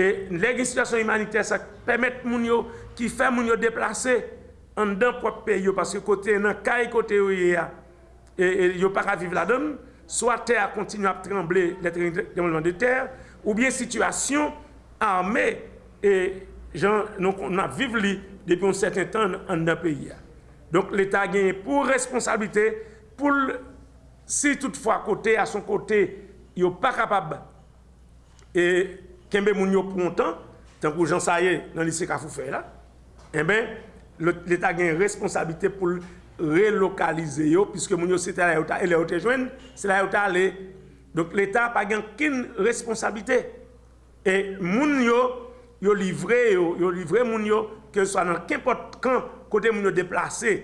E legi situasyon imanite sa pemet moun yo ki fe moun yo deplase an dan prop pe yo paske kote nan kay kote yo ye ya e yo para vive la don swa ter kontinu ap tremble le trembleman de ter ou bien situasyon arme e jan nou ap vive li depi un certain tan an dan pe ya. Donk l'Etat genye pou responsabilite pou si toutfwa kote a son kote yo pa kapab e kembe moun yo prontan, tankou jan sa ye nan lise ka fou fè la, e ben, l'Etat gen responsabilite pou relokalize yo, piske moun yo se te la yota, e le yote jwen, se la yota le, donk l'Etat pa gen kin responsabilite, e moun yo, yo livre yo, yo livre moun yo, ke so nan kempot kan, kote moun yo deplase,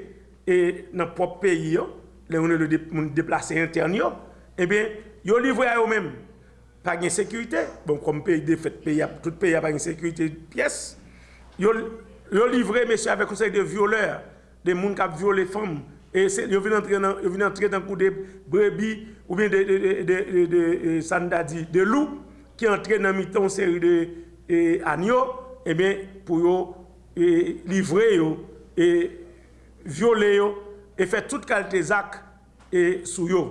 e nan pop peyi yo, le moun yo deplase intern yo, e ben, yo livre yo menm, pa gen sekurite, bon kom peyi defet, tout peyi pa gen sekurite piyes, yo livre mesye ave konsey de violeur, de moun kap viole fom, yo vin entre dan kou de brebi, ou bien de sandadi, de ki entre nan miton seri de anyo, e ben pou yo livre yo, e viole yo, e fe tout kalte zak, e sou yo.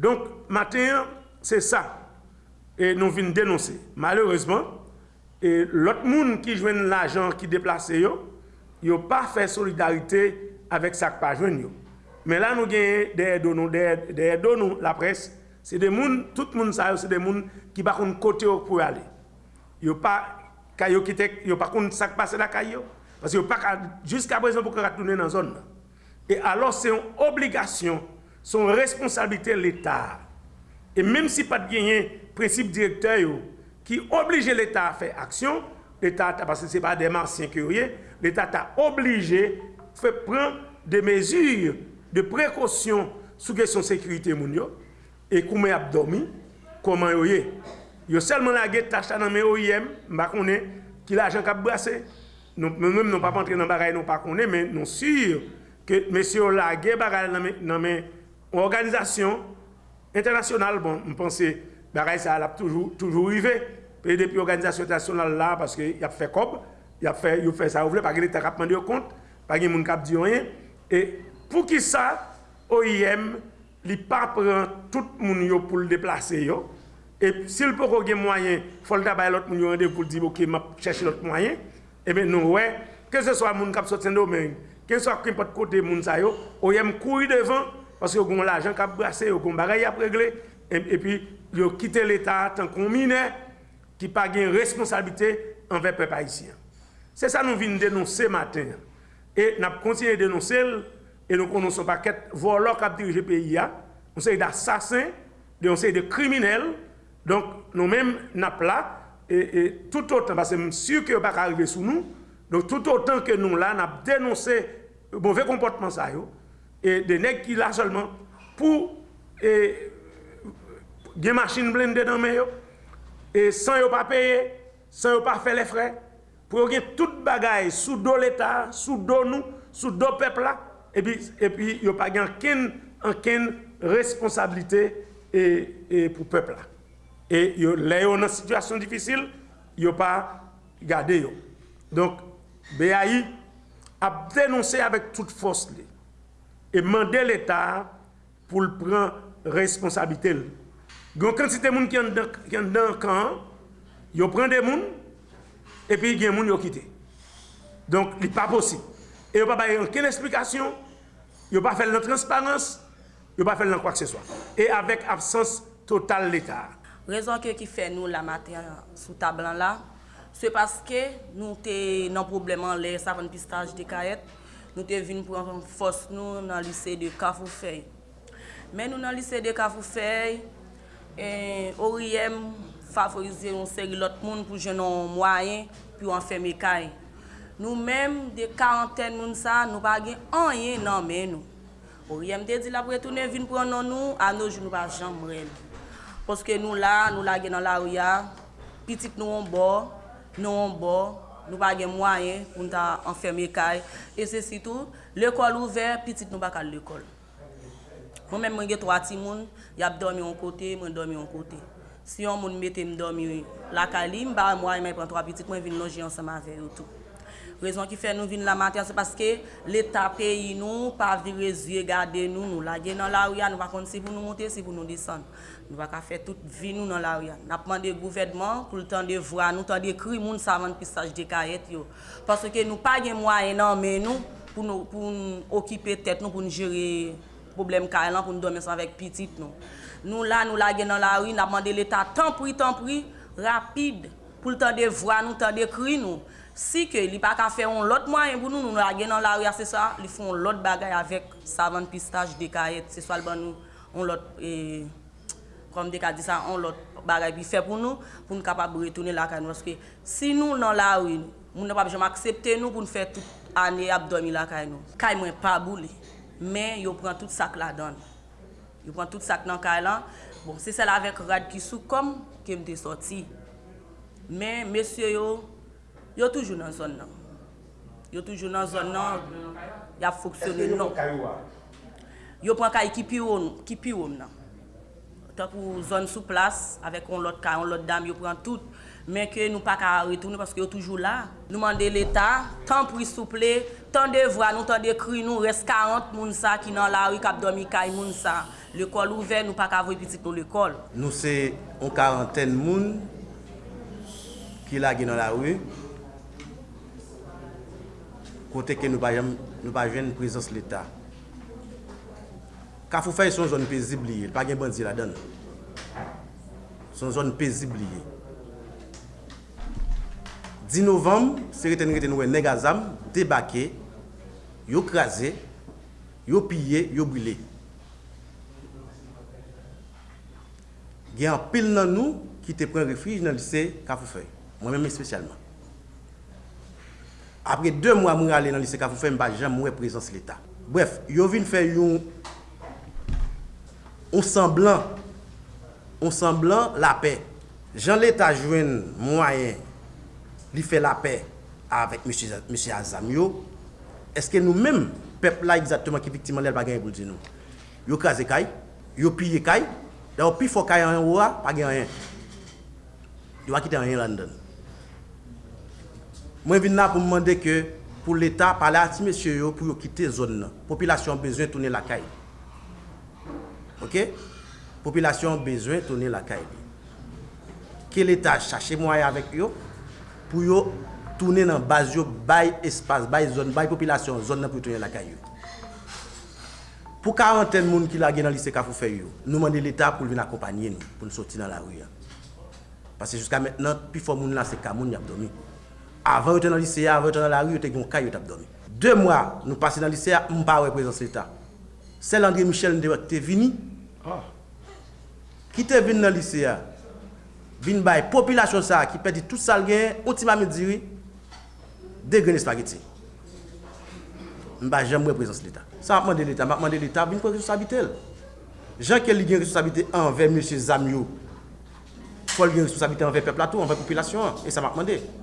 Donk, maten, se sa, E nou vin denonse. Malereusement, e lot moun ki jwen l'ajan ki deplase yo, yo pa fè solidarite avèk sak pa jwen yo. Men la nou genye de edo nou, de edo nou la pres, se de moun, tout moun sa yo, se de moun ki bakoun kote yo pou yale. Yo pa kayo kitek, yo pa koun sak pase la kayo, pas yo pa ka, jiska prezon pou kara toune nan zon. E alò se yon obligasyon, son responsabilite l'Etat. E menm si pat genye prinsip direktè yo ki oblige l'Etat a fè aksyon, l'Etat ta, parce se pa deman sienkurye, l'Etat ta oblige fè pren de mezur de prekosyon sou kesyon sekurite moun yo, e koumen ap dormi, koman yo ye. Yo selman la ge tache nan men OIM, mba konen ki la ajan kap brase, nou mèm nou pa pantre nan bagay nou pa konen, men nou sur ke mesyo la ge bagay nan men, men organizasyon internasyonal, bon, mpense, baray sa alap toujou rive, pe depi organizasyon internasyonal la, paske y ap fe kob, y ap fe, y ap fe sa ouvle, pa gen ete rapman diyo kont, pa gen moun kap diyo yen, e pou ki sa, OIM, li pa pran tout moun yo pou l deplase yo, e sil pou kou gen mwayen, fol tabay lot moun yo ende pou l di, ok, map chèche lot mwayen, e ben nou we, ke se so a moun kap sot sendo men, ke se so a kwen pot kote moun sa yo, OIM kou y parce que gon l'argent qui a brassé, gon bagaille à régler et, puis ils ont quitté l'état tant qu'on mineur qui pas gain responsabilité envers peuple haïtien. C'est ça nous venons dénoncer matin. Et n'a continué dénoncer et nous connaissons paquet voleurs qui a dirigé pays on sait d'assassins, on sait de criminels. Donc nous mêmes n'a là. Et, et, tout autant parce que je suis sûr que pas arriver sous nous. Donc tout autant que nous là n'a dénoncé mauvais comportement ça yo, E de nek ki la solman pou e, gen machin blende nan men yo. E san yo pa peye san yo pa fe le fre pou yo gen tout bagay sou do l'Etat sou do nou, sou do pepla e pi yo pa gen anken responsabilite e pou pepla e yo le yo nan situasyon difisil yo pa gade yo. Donk BAI ap denonse avèk tout fos li e mande l'Etat pou l'pren responsabilite l. Gon kantite moun ki yon dan kan, yo pren de moun, epi gen moun yo kite. Donk li pa posi. E yo pa baye anken esplikasyon, yo pa fel nan transparans, yo pa fel nan kwa kse swa. E avek absens total l'Etat. Rezon ke ki fe nou la mater sou tablan la, se paske nou te nan probleman le savan pistaj de kayet, nou te vin pou an fos nou nan lise de Kafoufei. Men nou nan lise de Kafoufei, e, oriyem favorize yon seri lot moun pou jenon mwayen, pou an feme kay. Nou menm de karenten moun sa, nou bagen anyen nan men nou. Oriyem te di la pou etounen vin pou an nan nou, an nou joun nou pa jan mwen. Poske nou la, nou la gen nan la ouya, pitik nou an bo, nou an bo, nou pa gen mwayen pou nou ta enferme kay. E se sitou, l'ekol ouver, pitit nou pa kal l'ekol. Mwen men mwen gen 3 ti moun, yap dormi yon kote, mwen dormi yon kote. Si yon moun mette m dormi lakali, m ba mwayen mwen pren 3 pitit, mwen vin lonje ansama ve yon tou. Rezon ki fè nou vin la maten, se paske l'Etat peyi nou, pa vire zye gade nou, nou la gen nan la ou ya, nou va konti si pou nou monte, si pou nou desan. Nou va ka fè tout vi nou nan la ou ya. Napman de gouvedman, pou l'tan de vwa, nou tan de kri moun savan pisaj de karet yo. Paske nou pa gen mwa enan men nou, pou nou, pou nou okipe tet nou, pou nou jere problem karet lan, pou nou domen san vek pitit nou. Nou la, nou la gen nan la ou, napman de l'Etat tan pri, tan pri, rapide, pou l'tan de vwa nou, tan de kri nou. Si ke li pa ka fe yon lot mwayen pou nou, nou la gen nan la ouya se sa, li fon lot bagay avek savan pistaj dekayet, se swal ban nou, yon lot, e, kom deka di sa, yon lot bagay pi fe pou nou, pou nou kapab retounen la kay nou. Paske si nou nan la ou, moun ne pa jom aksepte nou pou nou fe tout ane abdomi la kay nou. Kay mwen pa boule, men yo pran tout sak la don. Yo pran tout sak nan kay lan, bon se sel avek rad ki sou kom, kem mte soti. Men, mesye yo, Yo toujou nan zon nan. Yo toujou nan zon nan, ya foksyone nan. Yo pran kay ki pi oum, nan. Tak ou zon sou plas, avek on lot kay, on lot dam, yo pran tout. Men ke nou pa ka retoune paske yo toujou la. Nou mande l'Etat, tan pri souple, tan de vwa nou tan de kri nou res 40 moun sa ki nan la wik ap domi kay moun sa. L'ekol ouve, nou pa ka vwe pitik nou l'ekol. Nou se on karenten moun ki la gen nan la wik. Kote ke nou pa jwen prezons l'Etat. Kafou fay son zon pezibliye, pa gen bandi la dan. Son zon pezibliye. 10 novem, se reten reten wè negazam, debake, yo kraze, yo pye, yo brile. Gen an pil nan nou ki te pren refij nan lise Kafou fay. Mwen mè mè spesyalman. Apre 2 mwa mwen ale nan lise ka fou fè mba jan mwen prezans l'Etat. Bref, yo vin fè yon on on la pe. Jan l'Etat jwen mwayen li fè la pe avèk M. Azamyo eske nou mèm pep la exaktman ki viktiman lèl bagay yon nou. Yo kaze kay, yo piye kay, yo pi fò kay an yon wwa, bagay an yon. Yo yon London. Mwen vin la pou mwande ke pou l'Etat pale ati mesye yo pou yo kite zon nan. Popilasyon bezwen toune lakay. Ok? Popilasyon bezwen toune lakay. Ke l'Etat chache mwaye avek yo pou yo toune nan baz yo bay espas, bay zon, bay popilasyon zon nan pou toune lakay yo. Pou karenten moun ki la gen nan lise ka fou fe yo, nou mwande l'Etat pou vin akompanyen nou pou nou soti nan la ouya. Pase jiska mennen, pi fò moun la se ka moun yap domi. Avant, j'étais dans le lycée, avant, j'étais dans la rue, j'étais dans le caillou, j'étais dormi. Deux mois, nous passons dans le lycée, je ne pas représenter l'État. C'est l'André Michel ah. qui est venu. Qui est venu dans le lycée ah? Vin bay population ça qui perdit tout ça gain, on ti m'a dire dégrainer spaghetti. M'ba jamais représenter l'état. Ça m'a demandé l'état, m'a demandé l'état vin prendre responsabilité. Jean Kelly gagne responsabilité envers monsieur Zamio. Paul gagne responsabilité envers peuple tout, envers population et ça m'a demandé.